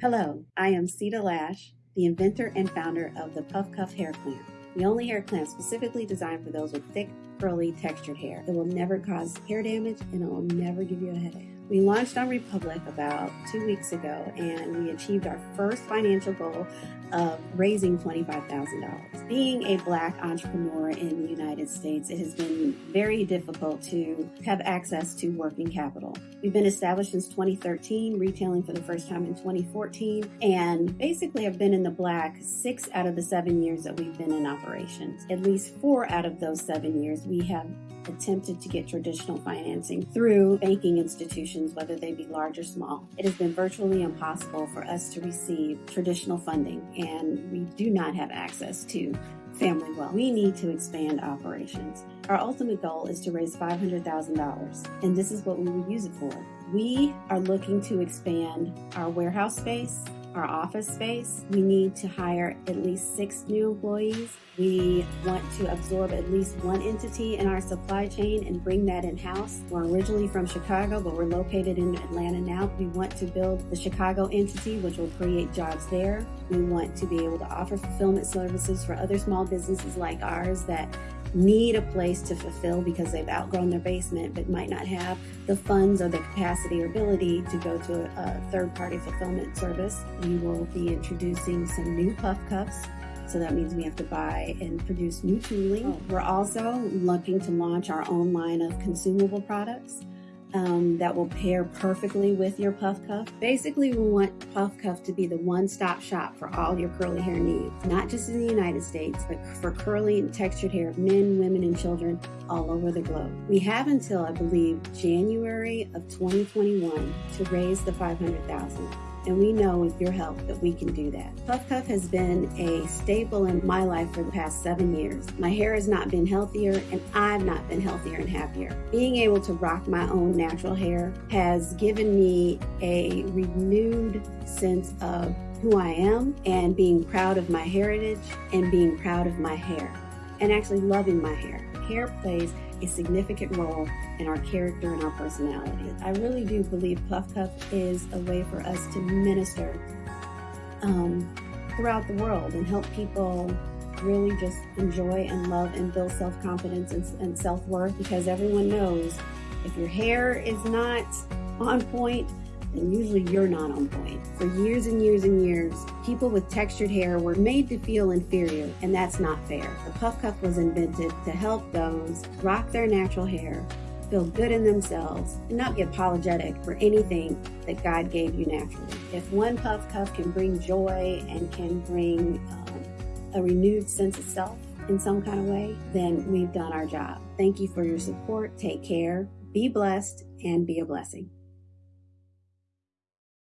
Hello, I am Ceta Lash, the inventor and founder of the Puff Cuff Hair Clamp, the only hair clamp specifically designed for those with thick, curly, textured hair. It will never cause hair damage and it will never give you a headache. We launched on Republic about two weeks ago and we achieved our first financial goal of raising $25,000. Being a black entrepreneur in the United States, it has been very difficult to have access to working capital. We've been established since 2013, retailing for the first time in 2014, and basically have been in the black six out of the seven years that we've been in operations. At least four out of those seven years, we have attempted to get traditional financing through banking institutions, whether they be large or small. It has been virtually impossible for us to receive traditional funding, and we do not have access to family wealth. We need to expand operations. Our ultimate goal is to raise $500,000, and this is what we would use it for. We are looking to expand our warehouse space, our mm-hmm. office space. We need to hire at least six new employees. We want to absorb at least one entity in our supply chain and bring that in-house. We're originally from Chicago, but we're located in Atlanta now. We want to build the Chicago entity, which will create jobs there. We want to be able to offer fulfillment services for other small businesses like ours that need a place to fulfill because they've outgrown their basement but might not have the funds or the capacity or ability to go to a, a third party fulfillment service. We will be introducing some new puff cuffs. So that means we have to buy and produce new tooling. Oh. We're also looking to launch our own line of consumable products um, that will pair perfectly with your puff cuff. Basically, we want puff cuff to be the one-stop shop for all your curly hair needs, not just in the United States, but for curly and textured hair of men, women, and children all over the globe. We have until, I believe, January of 2021 to raise the 500,000 and we know with your help that we can do that. Puff Cuff has been a staple in my life for the past seven years. My hair has not been healthier and I've not been healthier and happier. Being able to rock my own natural hair has given me a renewed sense of who I am and being proud of my heritage and being proud of my hair and actually loving my hair. Hair plays a significant role in our character and our personality. I really do believe Puff Cuff is a way for us to minister um, throughout the world and help people really just enjoy and love and build self-confidence and, and self-worth because everyone knows if your hair is not on point, and usually you're not on point. For years and years and years, people with textured hair were made to feel inferior, and that's not fair. The puff cuff was invented to help those rock their natural hair, feel good in themselves, and not be apologetic for anything that God gave you naturally. If one puff cuff can bring joy and can bring um, a renewed sense of self in some kind of way, then we've done our job. Thank you for your support. Take care, be blessed, and be a blessing.